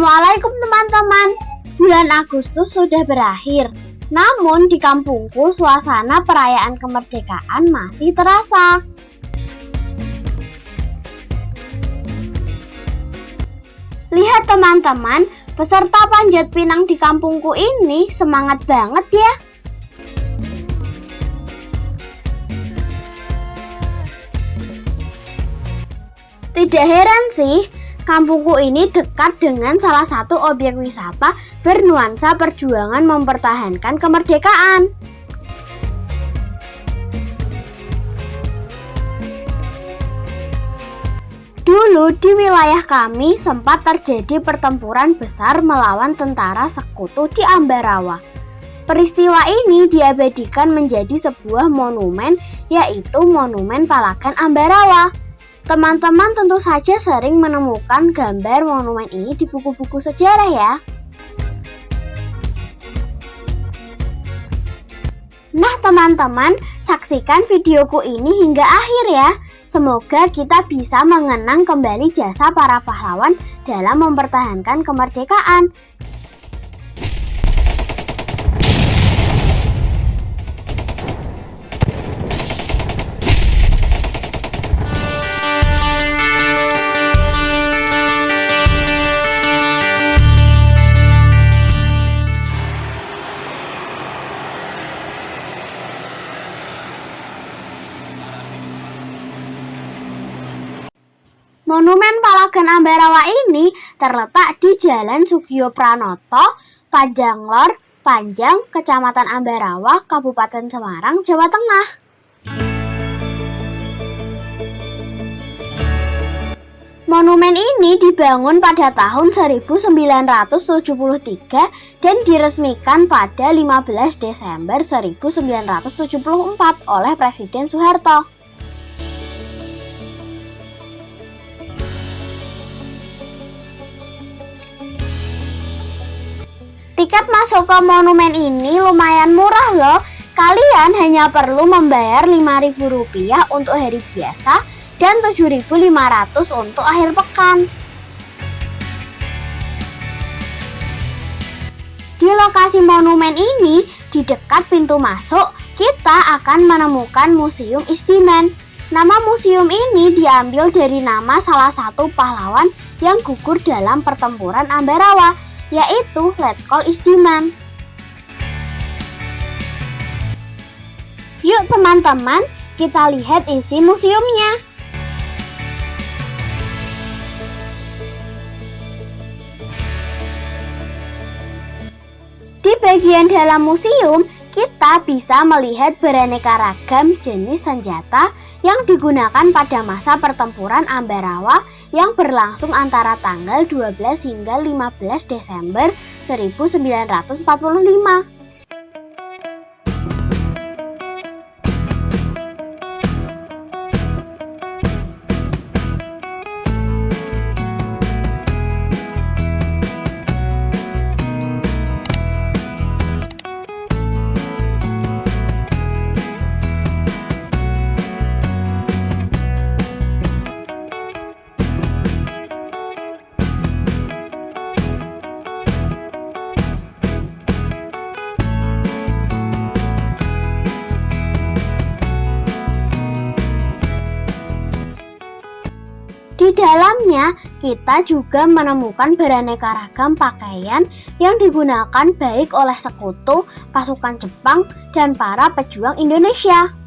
Assalamualaikum teman-teman. Bulan Agustus sudah berakhir. Namun di kampungku suasana perayaan kemerdekaan masih terasa. Lihat teman-teman, peserta panjat pinang di kampungku ini semangat banget ya. Tidak heran sih, Kampungku ini dekat dengan salah satu objek wisata bernuansa perjuangan mempertahankan kemerdekaan. Dulu di wilayah kami sempat terjadi pertempuran besar melawan tentara sekutu di Ambarawa. Peristiwa ini diabadikan menjadi sebuah monumen yaitu Monumen Palagan Ambarawa. Teman-teman tentu saja sering menemukan gambar monumen ini di buku-buku sejarah ya. Nah teman-teman, saksikan videoku ini hingga akhir ya. Semoga kita bisa mengenang kembali jasa para pahlawan dalam mempertahankan kemerdekaan. Ambarawa ini terletak di Jalan Sugiyo Pranoto, Panjanglor, Panjang, Kecamatan Ambarawa, Kabupaten Semarang, Jawa Tengah. Monumen ini dibangun pada tahun 1973 dan diresmikan pada 15 Desember 1974 oleh Presiden Soeharto. Tiket masuk ke monumen ini lumayan murah loh. Kalian hanya perlu membayar Rp5.000 untuk hari biasa dan Rp7.500 untuk akhir pekan. Di lokasi monumen ini, di dekat pintu masuk, kita akan menemukan Museum Istimen. Nama museum ini diambil dari nama salah satu pahlawan yang gugur dalam pertempuran Ambarawa, yaitu Letkol Isdiman. Yuk teman-teman, kita lihat isi museumnya. Di bagian dalam museum, kita bisa melihat beraneka ragam jenis senjata yang digunakan pada masa pertempuran Ambarawa yang berlangsung antara tanggal 12 hingga 15 Desember 1945. Dalamnya, kita juga menemukan beraneka ragam pakaian yang digunakan baik oleh sekutu, pasukan Jepang, dan para pejuang Indonesia.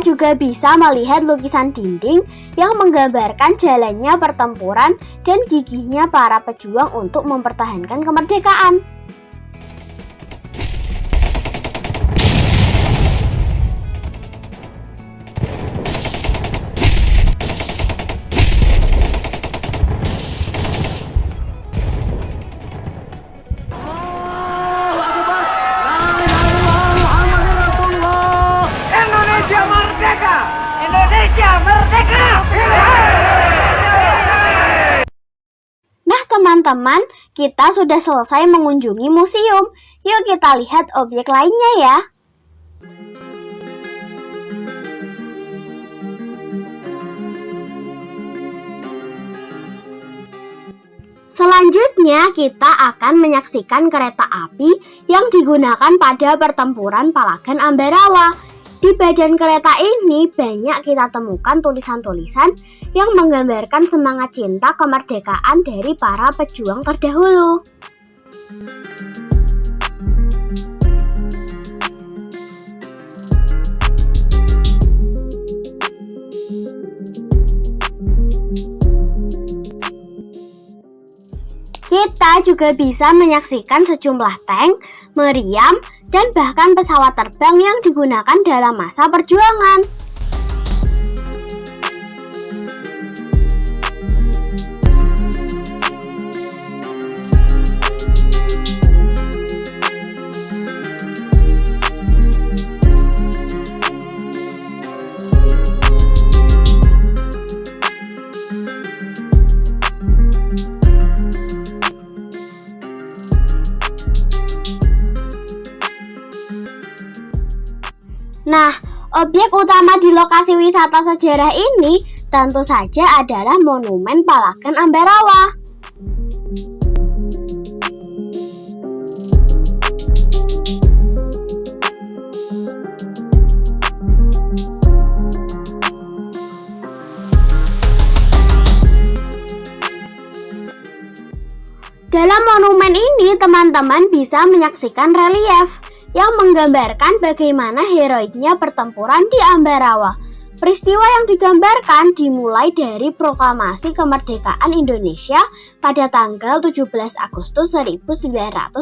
Juga bisa melihat lukisan dinding yang menggambarkan jalannya pertempuran dan gigihnya para pejuang untuk mempertahankan kemerdekaan. Indonesia merdeka! Nah teman-teman, kita sudah selesai mengunjungi museum. Yuk kita lihat objek lainnya ya. Selanjutnya kita akan menyaksikan kereta api yang digunakan pada pertempuran Palagan Ambarawa. Di badan kereta ini banyak kita temukan tulisan-tulisan yang menggambarkan semangat cinta kemerdekaan dari para pejuang terdahulu. Kita juga bisa menyaksikan sejumlah tank, meriam, dan bahkan pesawat terbang yang digunakan dalam masa perjuangan. Objek utama di lokasi wisata sejarah ini tentu saja adalah Monumen Palagan Ambarawa. Dalam monumen ini, teman-teman bisa menyaksikan relief yang menggambarkan bagaimana heroiknya pertempuran di Ambarawa. Peristiwa yang digambarkan dimulai dari proklamasi kemerdekaan Indonesia pada tanggal 17 Agustus 1945.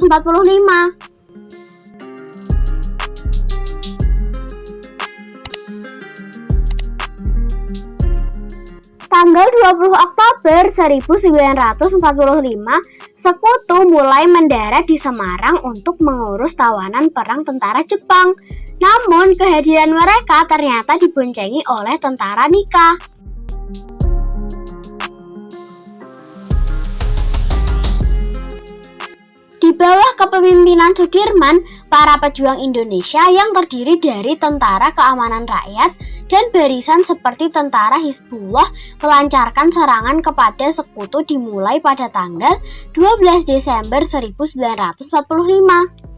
Tanggal 20 Oktober 1945, Sekutu mulai mendarat di Semarang untuk mengurus tawanan perang tentara Jepang. Namun, kehadiran mereka ternyata diboncengi oleh tentara Nika. Di bawah kepemimpinan Sudirman, para pejuang Indonesia yang terdiri dari tentara keamanan rakyat dan barisan seperti tentara Hizbullah melancarkan serangan kepada sekutu dimulai pada tanggal 12 Desember 1945.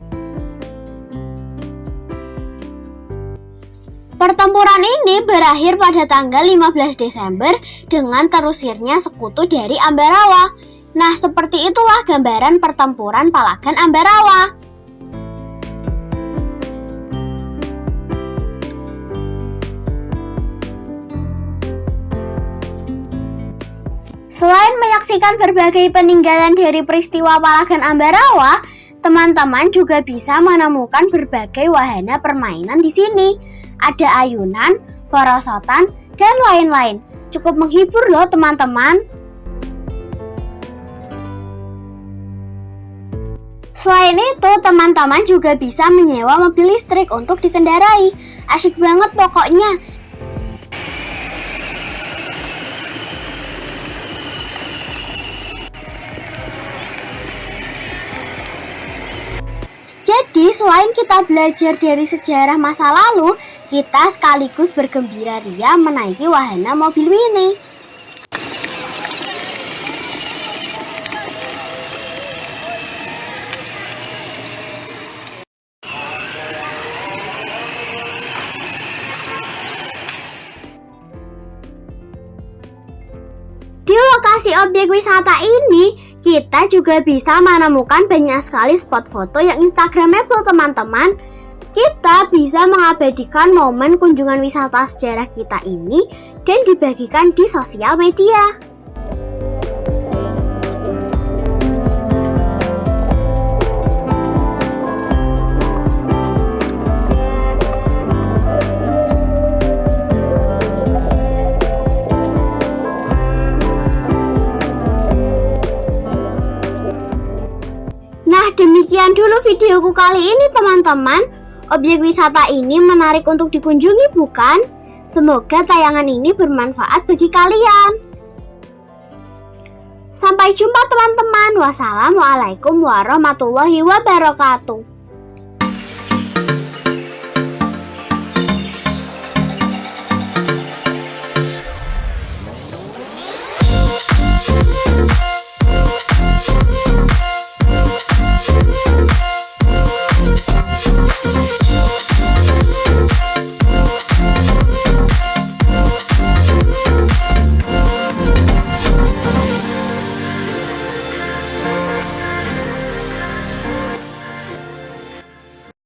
Pertempuran ini berakhir pada tanggal 15 Desember dengan terusirnya sekutu dari Ambarawa. Nah, seperti itulah gambaran pertempuran Palagan Ambarawa. Selain menyaksikan berbagai peninggalan dari peristiwa Palagan Ambarawa, teman-teman juga bisa menemukan berbagai wahana permainan di sini. Ada ayunan, porosotan, dan lain-lain. Cukup menghibur loh teman-teman. Selain itu, teman-teman juga bisa menyewa mobil listrik untuk dikendarai. Asyik banget pokoknya. Selain kita belajar dari sejarah masa lalu, kita sekaligus bergembira ria menaiki wahana mobil mini. Objek wisata ini, kita juga bisa menemukan banyak sekali spot foto yang instagramable teman-teman. Kita bisa mengabadikan momen kunjungan wisata sejarah kita ini dan dibagikan di sosial media. Sekian dulu videoku kali ini teman-teman. Objek wisata ini menarik untuk dikunjungi bukan? Semoga tayangan ini bermanfaat bagi kalian. Sampai jumpa teman-teman. Wassalamualaikum warahmatullahi wabarakatuh.